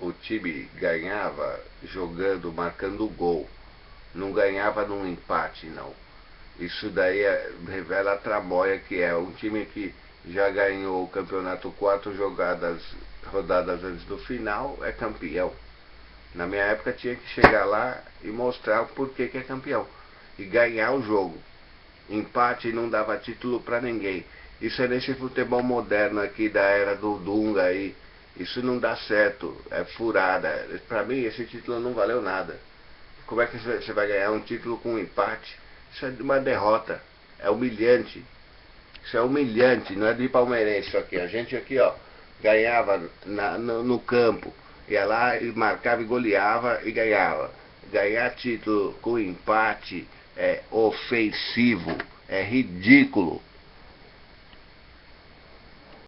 o time ganhava jogando, marcando gol. Não ganhava num empate, não. Isso daí é, revela a tramóia que é um time que já ganhou o campeonato quatro jogadas, rodadas antes do final, é campeão. Na minha época tinha que chegar lá e mostrar o porquê que é campeão. E ganhar o jogo. Empate não dava título para ninguém. Isso é nesse futebol moderno aqui da era do Dunga aí. Isso não dá certo, é furada. Para mim esse título não valeu nada. Como é que você vai ganhar um título com um empate? Isso é uma derrota, é humilhante. Isso é humilhante, não é de palmeirense isso aqui. A gente aqui, ó, ganhava na, no, no, campo, ia lá e marcava e goleava e ganhava. Ganhar título com empate é ofensivo, é ridículo.